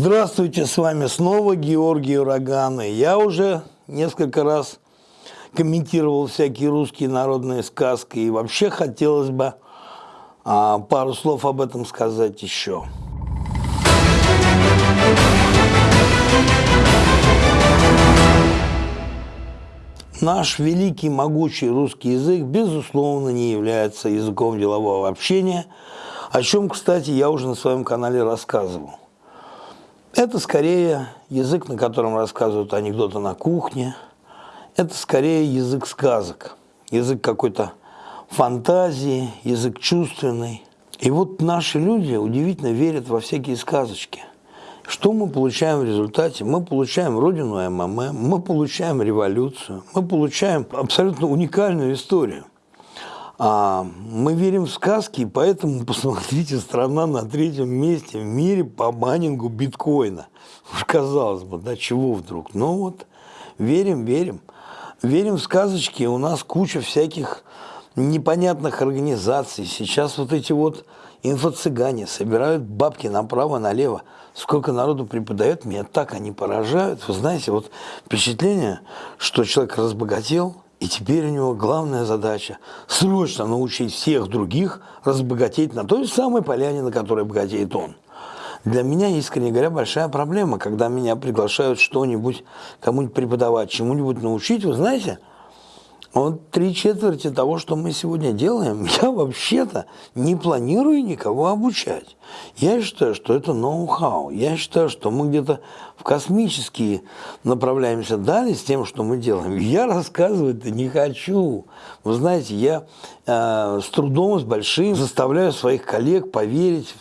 Здравствуйте, с вами снова Георгий Ураган. Я уже несколько раз комментировал всякие русские народные сказки. И вообще хотелось бы а, пару слов об этом сказать еще. Наш великий, могучий русский язык, безусловно, не является языком делового общения, о чем, кстати, я уже на своем канале рассказывал. Это скорее язык, на котором рассказывают анекдоты на кухне. Это скорее язык сказок, язык какой-то фантазии, язык чувственный. И вот наши люди удивительно верят во всякие сказочки. Что мы получаем в результате? Мы получаем родину МММ, мы получаем революцию, мы получаем абсолютно уникальную историю – а, мы верим в сказки, поэтому, посмотрите, страна на третьем месте в мире по майнингу биткоина. Уж казалось бы, да чего вдруг? Ну вот, верим, верим. Верим в сказочки, у нас куча всяких непонятных организаций. Сейчас вот эти вот инфо-цыгане собирают бабки направо-налево. Сколько народу преподает, меня так они поражают. Вы знаете, вот впечатление, что человек разбогател – и теперь у него главная задача – срочно научить всех других разбогатеть на той самой поляне, на которой богатеет он. Для меня, искренне говоря, большая проблема, когда меня приглашают что-нибудь, кому-нибудь преподавать, чему-нибудь научить. Вы знаете, вот три четверти того, что мы сегодня делаем, я вообще-то не планирую никого обучать. Я считаю, что это ноу-хау. Я считаю, что мы где-то в космические направляемся дали с тем, что мы делаем. Я рассказывать-то не хочу. Вы знаете, я э, с трудом, с большим заставляю своих коллег поверить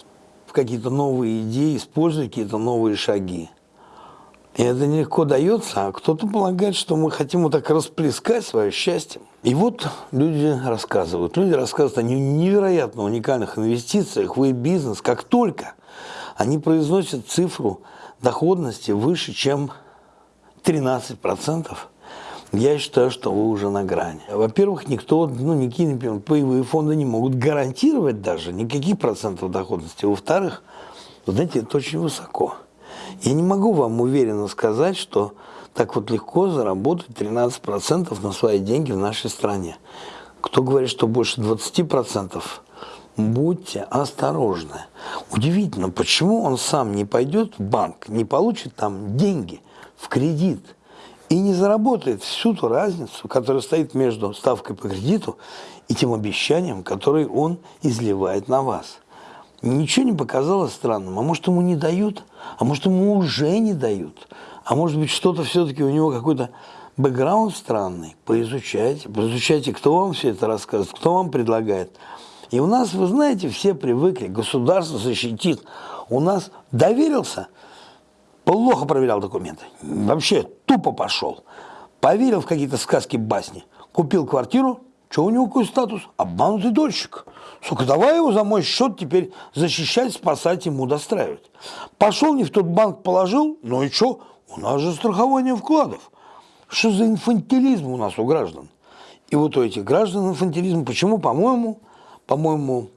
в какие-то новые идеи, использовать какие-то новые шаги. И это нелегко дается, а кто-то полагает, что мы хотим вот так расплескать свое счастье. И вот люди рассказывают. Люди рассказывают о невероятно уникальных инвестициях в бизнес как только они произносят цифру доходности выше, чем 13%, я считаю, что вы уже на грани. Во-первых, никто, ну, никакие, например, паевые фонды не могут гарантировать даже никаких процентов доходности. Во-вторых, знаете, это очень высоко. Я не могу вам уверенно сказать, что так вот легко заработать 13% на свои деньги в нашей стране. Кто говорит, что больше 20%, будьте осторожны. Удивительно, почему он сам не пойдет в банк, не получит там деньги в кредит и не заработает всю ту разницу, которая стоит между ставкой по кредиту и тем обещанием, которое он изливает на вас. Ничего не показалось странным. А может, ему не дают? А может, ему уже не дают? А может быть, что-то все-таки у него какой-то бэкграунд странный? Поизучайте. Поизучайте, кто вам все это рассказывает, кто вам предлагает. И у нас, вы знаете, все привыкли, государство защитит. У нас доверился, плохо проверял документы. Вообще тупо пошел. Поверил в какие-то сказки, басни. Купил квартиру, что у него какой статус? Обманутый дольщик. Сука, давай его за мой счет теперь защищать, спасать, ему достраивать. Пошел не в тот банк, положил, ну и что? У нас же страхование вкладов. Что за инфантилизм у нас у граждан? И вот у этих граждан инфантилизм, почему, по-моему, по-моему,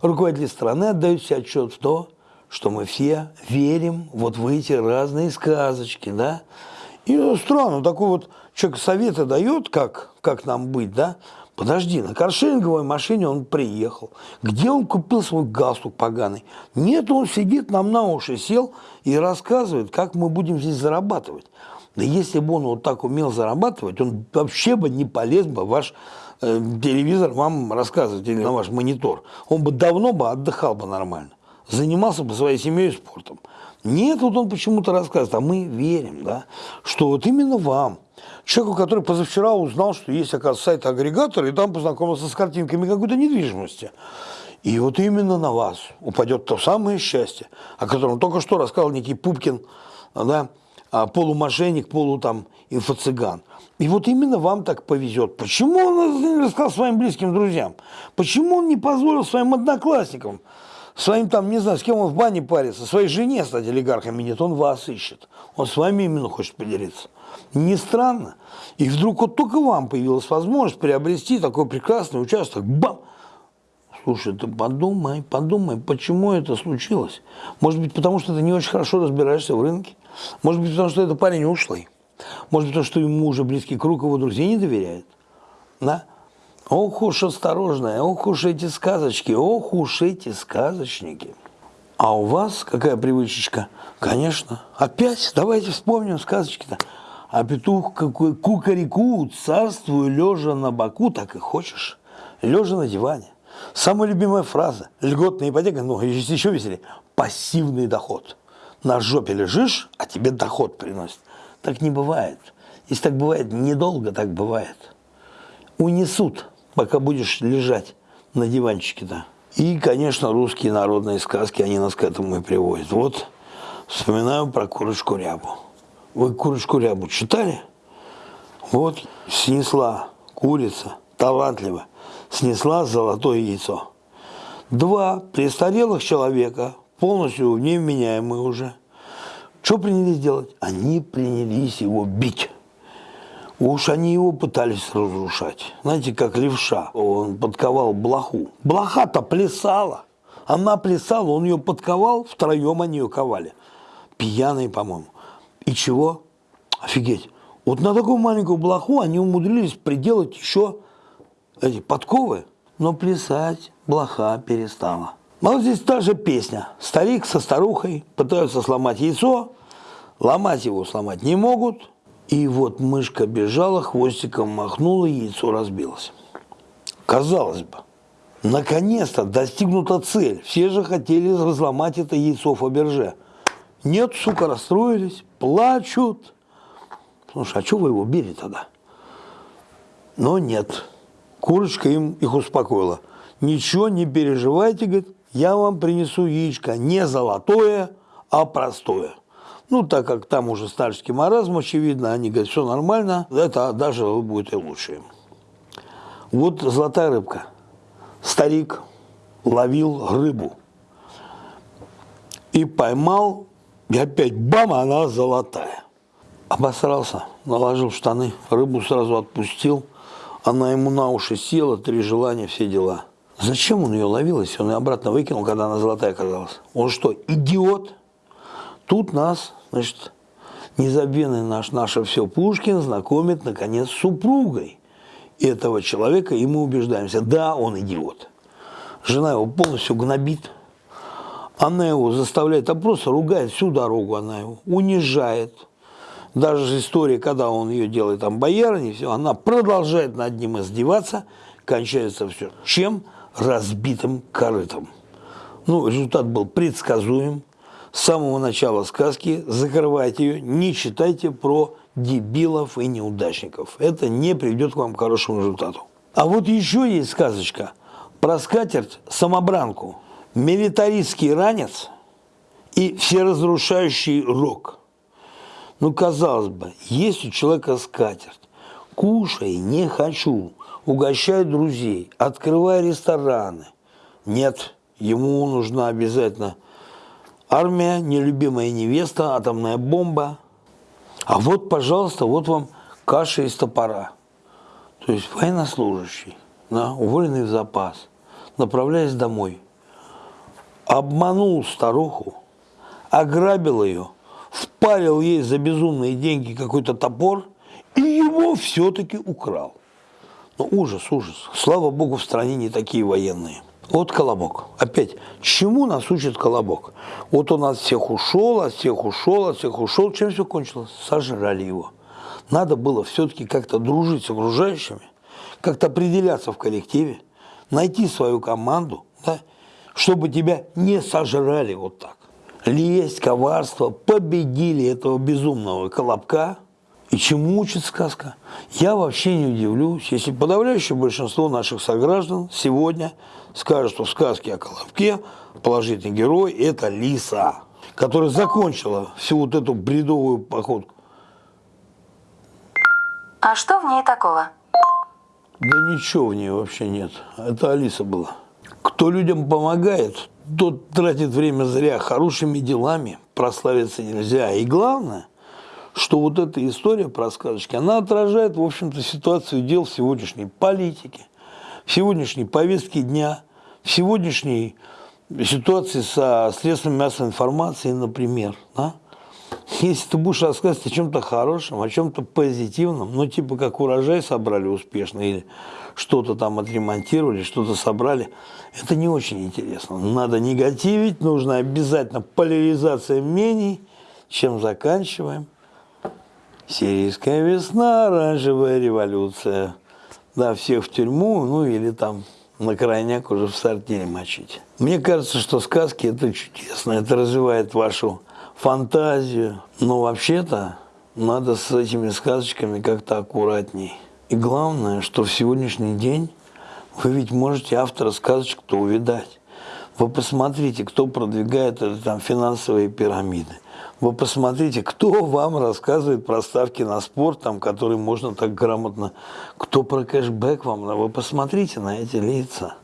руководители страны отдают себе отчет в то, что мы все верим вот в эти разные сказочки, да? И странно, такой вот человек советы дает, как, как нам быть, да? Подожди, на каршеринговой машине он приехал. Где он купил свой галстук поганый? Нет, он сидит нам на уши, сел и рассказывает, как мы будем здесь зарабатывать. Да если бы он вот так умел зарабатывать, он вообще бы не полез бы ваш э, телевизор вам рассказывать или на ваш монитор. Он бы давно бы отдыхал бы нормально. Занимался бы своей семьей спортом. Нет, вот он почему-то рассказывает, а мы верим, да, что вот именно вам – человеку, который позавчера узнал, что есть, оказывается, сайт-агрегатор, и там познакомился с картинками какой-то недвижимости. И вот именно на вас упадет то самое счастье, о котором только что рассказал некий Пупкин, да, а, полумошенник, полу там инфо-цыган. И вот именно вам так повезет. Почему он не рассказал своим близким друзьям? Почему он не позволил своим одноклассникам, своим там, не знаю, с кем он в бане парится, своей жене стать олигархами? Нет, он вас ищет. Он с вами именно хочет поделиться. Не странно? И вдруг вот только вам появилась возможность приобрести такой прекрасный участок. Бам! слушай, ты подумай, подумай, почему это случилось. Может быть, потому что ты не очень хорошо разбираешься в рынке. Может быть, потому что это парень ушлый. Может быть, потому что ему уже близкий круг его друзей не доверяет. Да? Ох уж осторожная, ох уж эти сказочки, ох уж эти сказочники. А у вас какая привычечка? Конечно. Опять давайте вспомним сказочки-то. А петух какой кукареку, царствую лежа на боку, так и хочешь. Лежа на диване. Самая любимая фраза. Льготная ипотека, ну, еще веселее. Пассивный доход. На жопе лежишь, а тебе доход приносит. Так не бывает. Если так бывает, недолго так бывает. Унесут, пока будешь лежать на диванчике-то. И, конечно, русские народные сказки, они нас к этому и приводят. Вот вспоминаю про курочку рябу. Вы курочку рябу читали? Вот снесла курица, талантливо, снесла золотое яйцо. Два престарелых человека, полностью невменяемые уже, что принялись делать? Они принялись его бить. Уж они его пытались разрушать. Знаете, как левша. Он подковал блоху. Блоха-то плясала. Она плясала, он ее подковал, втроем они ее ковали. Пьяные, по-моему. И чего? Офигеть. Вот на такую маленькую блоху они умудрились приделать еще эти подковы, но плясать блоха перестала. Ну, вот здесь та же песня. Старик со старухой пытаются сломать яйцо, ломать его сломать не могут. И вот мышка бежала, хвостиком махнула, яйцо разбилось. Казалось бы, наконец-то достигнута цель. Все же хотели разломать это яйцо Фаберже. Нет, сука, расстроились, плачут. Слушай, а что вы его били тогда? Но нет. Курочка им их успокоила. Ничего не переживайте, говорит, я вам принесу яичко не золотое, а простое. Ну, так как там уже старческий маразм, очевидно, они говорят, все нормально, это даже будет и лучше. Вот золотая рыбка. Старик ловил рыбу и поймал, и опять бам, она золотая. Обосрался, наложил штаны, рыбу сразу отпустил, она ему на уши села, три желания, все дела. Зачем он ее ловил, если он ее обратно выкинул, когда она золотая оказалась? Он что, идиот? Тут нас, значит, незабвенный наш, наше все Пушкин знакомит, наконец, с супругой этого человека, и мы убеждаемся, да, он идиот. Жена его полностью гнобит, она его заставляет, а просто ругает всю дорогу, она его унижает. Даже история, когда он ее делает там боярыней, все, она продолжает над ним издеваться, кончается все. Чем? разбитым корытом. Ну, результат был предсказуем. С самого начала сказки закрывайте ее, не читайте про дебилов и неудачников. Это не приведет к вам к хорошему результату. А вот еще есть сказочка про скатерть самобранку, милитаристский ранец и всеразрушающий рок. Ну, казалось бы, есть у человека скатерть. Кушай, не хочу угощай друзей, открывай рестораны. Нет, ему нужна обязательно армия, нелюбимая невеста, атомная бомба. А вот, пожалуйста, вот вам каша из топора. То есть военнослужащий, да, уволенный в запас, направляясь домой, обманул старуху, ограбил ее, впарил ей за безумные деньги какой-то топор и его все-таки украл. Ну, ужас, ужас. Слава богу, в стране не такие военные. Вот Колобок. Опять, чему нас учит Колобок? Вот он от всех ушел, от всех ушел, от всех ушел. Чем все кончилось? Сожрали его. Надо было все-таки как-то дружить с окружающими, как-то определяться в коллективе, найти свою команду, да, чтобы тебя не сожрали вот так. Лесть, коварство победили этого безумного Колобка – и чему учит сказка? Я вообще не удивлюсь, если подавляющее большинство наших сограждан сегодня скажут, что в сказке о Колобке положительный герой – это лиса, которая закончила всю вот эту бредовую походку. А что в ней такого? Да ничего в ней вообще нет. Это Алиса была. Кто людям помогает, тот тратит время зря. Хорошими делами прославиться нельзя. И главное – что вот эта история про сказочки, она отражает, в общем-то, ситуацию дел в сегодняшней политике, в сегодняшней повестке дня, в сегодняшней ситуации со средствами массовой информации, например, да, если ты будешь рассказывать о чем-то хорошем, о чем-то позитивном, ну, типа как урожай собрали успешно, или что-то там отремонтировали, что-то собрали, это не очень интересно. Надо негативить, нужно обязательно поляризация мнений, чем заканчиваем. Сирийская весна, оранжевая революция. Да, всех в тюрьму, ну или там на крайняк уже в сортире мочить. Мне кажется, что сказки это чудесно, это развивает вашу фантазию. Но вообще-то надо с этими сказочками как-то аккуратней. И главное, что в сегодняшний день вы ведь можете автора сказочек-то увидать. Вы посмотрите, кто продвигает это, там, финансовые пирамиды. Вы посмотрите, кто вам рассказывает про ставки на спорт, там, которые можно так грамотно, кто про кэшбэк вам. Вы посмотрите на эти лица.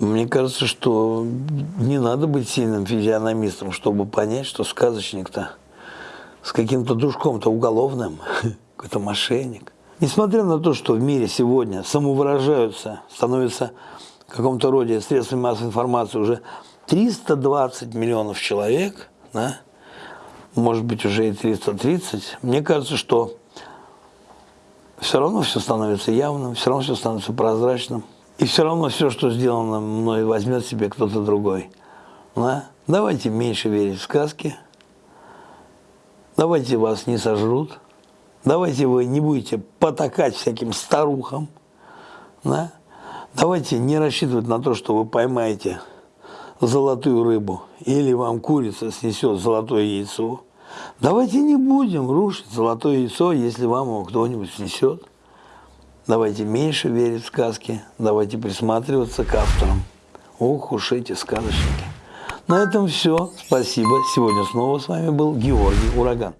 Мне кажется, что не надо быть сильным физиономистом, чтобы понять, что сказочник-то с каким-то дружком-то уголовным, какой-то мошенник. Несмотря на то, что в мире сегодня самовыражаются, становятся в каком-то роде средствами массовой информации уже 320 миллионов человек, да, может быть уже и 330, мне кажется, что все равно все становится явным, все равно все становится прозрачным. И все равно все, что сделано мной, возьмет себе кто-то другой. Да? Давайте меньше верить в сказки. Давайте вас не сожрут. Давайте вы не будете потакать всяким старухам. Да? Давайте не рассчитывать на то, что вы поймаете золотую рыбу или вам курица снесет золотое яйцо. Давайте не будем рушить золотое яйцо, если вам его кто-нибудь снесет. Давайте меньше верить в сказки, давайте присматриваться к авторам. Ох уж эти сказочники. На этом все. Спасибо. Сегодня снова с вами был Георгий Ураган.